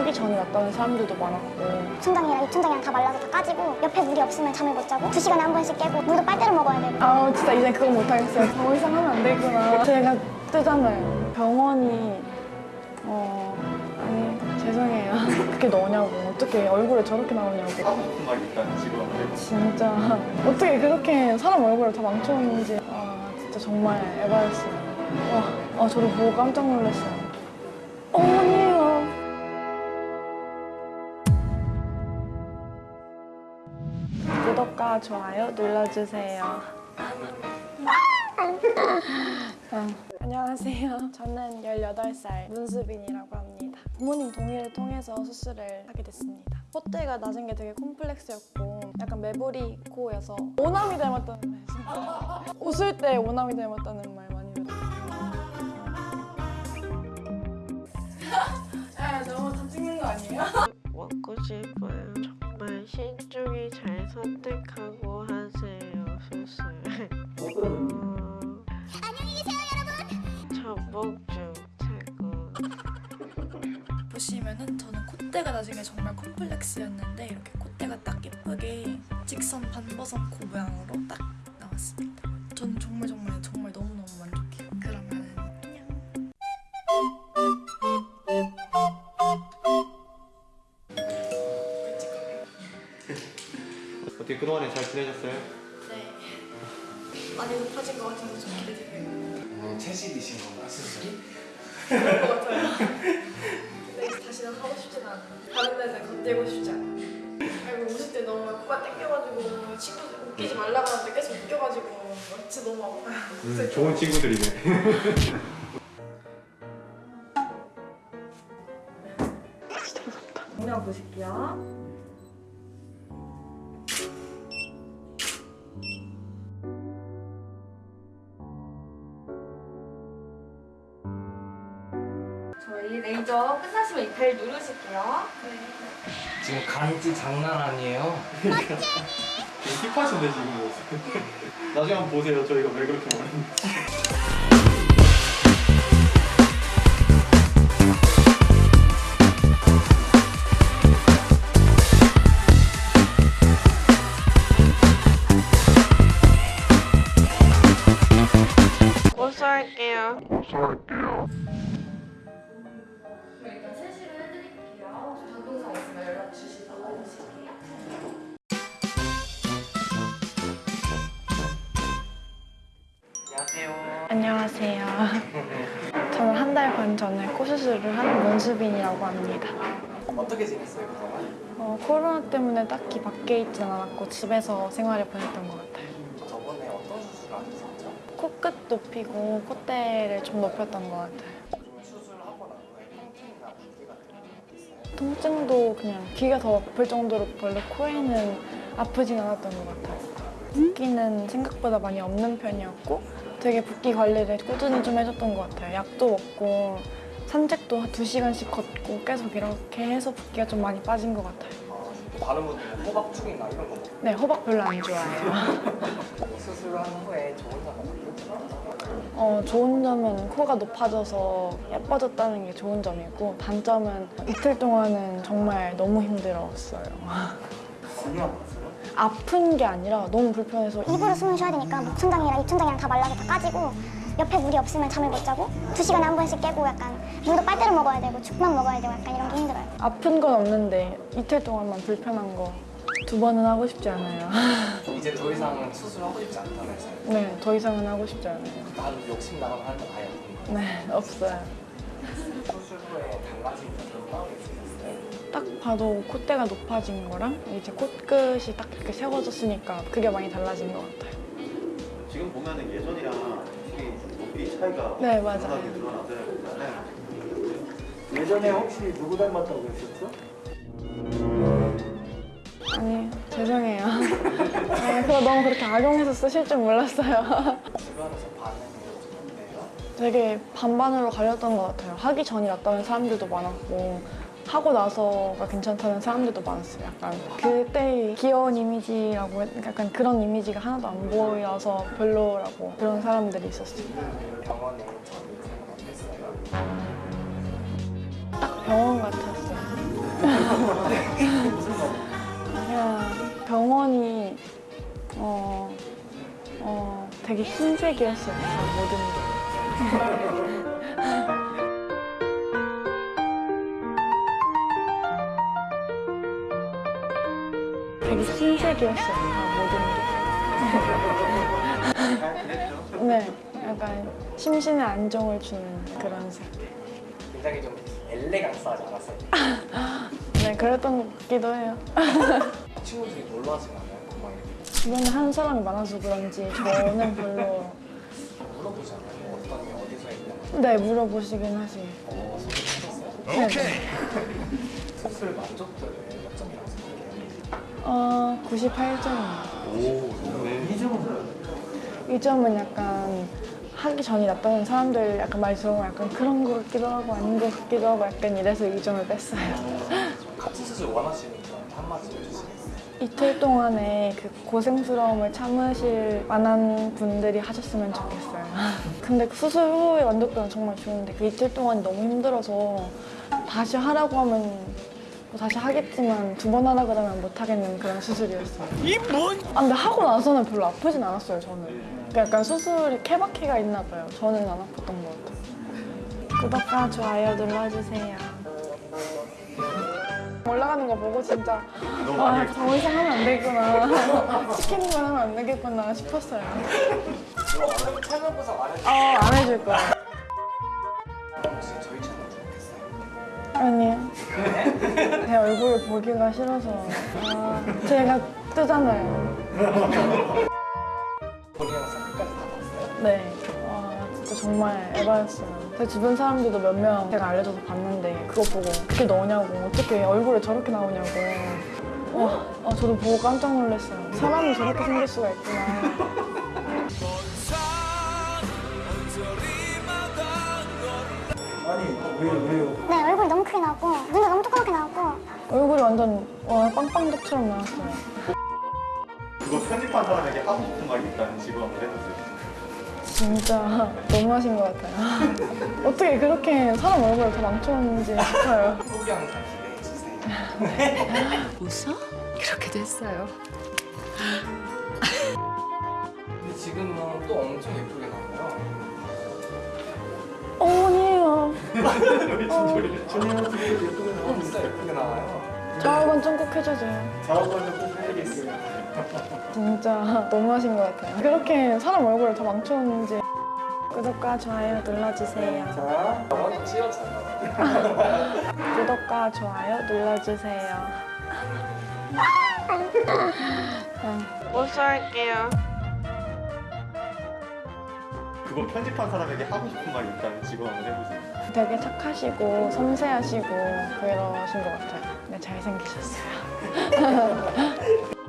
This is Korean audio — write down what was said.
하기 전이 낫다는 사람들도 많았고. 춘장이랑 입춘장이랑 다 말라서 다 까지고 옆에 물이 없으면 잠을 못 자고 두 시간에 한 번씩 깨고 물도 빨대로 먹어야 되고. 아 진짜 이제 그건 못하겠어요. 더 이상 하면 안 되구나. 제가 뜨잖아요. 병원이 어 아니 죄송해요. 그렇게 넣냐고. 어떻게 얼굴에 저렇게 나오냐고. 하고 말이 있다는 지금 진짜. 어떻게 그렇게 사람 얼굴을 다 망쳐놓는지. 아 진짜 정말 에바였어요. 와, 아 저를 보고 깜짝 놀랐어요 구독과 좋아요 눌러주세요. 아, 안녕하세요. 저는 18살 문수빈이라고 합니다. 부모님 동의를 통해서 수술을 하게 됐습니다. 콧대가 낮은 게 되게 콤플렉스였고 약간 매부리 코여서 오남이 닮았다는 말 진짜 웃을 때 오남이 닮았다는 말 많이 들어요. 아 너무 다 찍는 거 아니에요? 먹고 싶어요. 나중에 정말 콤플렉스였는데 이렇게 콧대가 딱 예쁘게 직선 반버섯 코 모양으로 딱 나왔습니다. 저는 정말 정말 정말 너무너무 만족해요. 그러면은 안녕. 어떻게 그동안에 잘 지내셨어요? 네. 많이 높아진 것 같아서 좀 기대돼요. 뭐 채식이신 건가 수술이? 그럴 것 같아요. 다시는 하고 싶진 않아요. 다른 데는 건들고 싶지 않아요. 아이고 웃을 때 너무 코가 땡겨가지고 친구들 웃기지 말라고 하는데 계속 웃겨가지고 진짜 너무 아파요. 음, 좋은 친구들이네 레이저 끝나시면 이벨 누르실게요. 지금 간지 장난 아니에요? 힙하신데 지금 모습 나중에 한번 보세요 저희가 왜 그렇게 말했는지 고소할게요. 일단 안녕하세요. 안녕하세요 저는 한 달 반 전에 코 수술을 한 문수빈이라고 합니다 어떻게 지냈어요 그동안? 어, 코로나 때문에 딱히 밖에 있진 않았고 집에서 생활을 보냈던 것 같아요 저번에 어떤 수술 하셨었죠? 코끝 높이고 콧대를 좀 높였던 것 같아요 통증도 그냥 귀가 더 아플 정도로 별로 코에는 아프진 않았던 것 같아요. 붓기는 생각보다 많이 없는 편이었고 되게 붓기 관리를 꾸준히 좀 해줬던 것 같아요. 약도 먹고 산책도 한 2시간씩 걷고 계속 이렇게 해서 붓기가 좀 많이 빠진 것 같아요. 어, 다른 분들은 호박죽이나 이런 거 먹고 네 호박 별로 안 좋아해요 수술한 후에 좋은 점은? 어, 좋은 점은 코가 높아져서 예뻐졌다는 게 좋은 점이고 단점은 이틀 동안은 정말 너무 힘들었어요 많이 아팠어요? 아픈 게 아니라 너무 불편해서 입으로 숨을 쉬어야 되니까 목 춘장이랑 입춘장이랑 다 말라서 다 까지고 옆에 물이 없으면 잠을 못 자고 두 시간에 한 번씩 깨고 약간 물도 빨대로 먹어야 되고 죽만 먹어야 되고 약간 이런 게 힘들어요 아픈 건 없는데 이틀 동안만 불편한 거 두 번은 하고 싶지 않아요 이제 더 이상은 수술하고 싶지 않다면서요? 네, 더 이상은 하고 싶지 않아요 나도 욕심 나가면 하는 거 아예 없는 거예요? 네, 없어요 수술 후에 달라진 따로 있으셨어요? 딱 봐도 콧대가 높아진 거랑 이제 코끝이 딱 이렇게 세워졌으니까 그게 많이 달라진 것 같아요 지금 보면 은 예전이랑 확실히 높이 차이가 네, 맞아요. 드러나게 드러나더라고요 예전에 혹시 누구 닮았다고 했었죠? 아니 죄송해요 아, 그거 너무 그렇게 악용해서 쓰실 줄 몰랐어요 주변에서 반응이? 되게 반반으로 갈렸던 것 같아요. 하기 전이 낫다는 사람들도 많았고 하고 나서가 괜찮다는 사람들도 많았어요. 약간 그때의 귀여운 이미지라고 했- 약간 그런 이미지가 하나도 안 보여서 별로라고 그런 사람들이 있었어요. 딱 병원 같았어요. 그냥 병원이 어, 어, 되게 흰색이었어요. 다 모든 게. 되게. 다 모든 게. 네, 약간 심신의 안정을 주는 그런 색. 굉장히 좀 엘레강스하지 않았어요? 네, 그랬던 것 같기도 해요. 친구들이 놀러 하지 않아요? 주변에 한 사람이 많아서 그런지 저는 별로 물어보지 않아요? 어떤 게 어디서 있냐? 네 물어보시긴 하지. 어, 소개해줬어요? 네. 네. 수술 만족도를 몇 점이라고 생각해요? 어 98점이에요. 오, 좋네. 이 점은 이 점은 약간 하기 전이 낫다는 사람들 약간 많이 들어보면 약간 그런 것 같기도 하고 아닌 것 같기도 하고 약간 이래서 이 점을 뺐어요. 같은 수술 원하시는 분 한마디 해주시겠어요? 이틀 동안에 그 고생스러움을 참으실 만한 분들이 하셨으면 좋겠어요. 근데 그 수술 후의 만족도는 정말 좋은데 그 이틀 동안이 너무 힘들어서 다시 하라고 하면 뭐 다시 하겠지만 두 번 하라 그러면 못 하겠는 그런 수술이었어요. 이 뭔? 아 근데 하고 나서는 별로 아프진 않았어요 저는. 그러니까 약간 수술이 케바케가 있나 봐요. 저는 안 아팠던 것 같아요. 구독과 좋아요 눌러주세요. 올라가는 거 보고 진짜 아, 더 이상 하면 안 되겠구나. 시키는 건 하면 안 되겠구나 싶었어요. 어, 안 해줄 거야. 제 얼굴 보기가 싫어서. 아, 제가 뜨잖아요. 본인 영상 끝까지 다 봤어요? 네. 와, 진짜 정말 에바였어요. 제 주변 사람들도 몇 명 제가 알려줘서 봤는데 그거 보고 그게 너냐고 어떻게 얼굴에 저렇게 나오냐고. 와, 아, 저도 보고 깜짝 놀랐어요. 사람이 저렇게 생길 수가 있구나. 아니 왜요 왜요? 네, 얼굴이 너무 크게 나왔고 눈도 얼굴이 완전 와 빵빵덕처럼 나왔어요. 그거 편집한 사람에게 하고 싶은 말이 있다면 지금 한번 해보세요. 진짜 너무하신 것 같아요. 어떻게 그렇게 사람 얼굴을 다 망쳤는지 싶어요. 후기 영상 기대해주세요. 웃어? 그렇게 됐어요. 근데 지금은 또 엄청 예쁘게 나와요. 어머니 요. 또 진짜 예쁘게 나와요. 저하고는 좀꼭 해주세요. 작업하는 꼭 해드릴게요. 진짜 너무하신 것 같아요. 그렇게 사람 얼굴을 다 망쳤는지 구독과 좋아요 눌러주세요. 자 찌어져요. 구독과 좋아요 눌러주세요. 고소할게요. 그거 편집한 사람에게 하고 싶은 말이 있다면 지금 한번 해보세요. 되게 착하시고 섬세하시고 그러신 것 같아요. 네, 잘생기셨어요.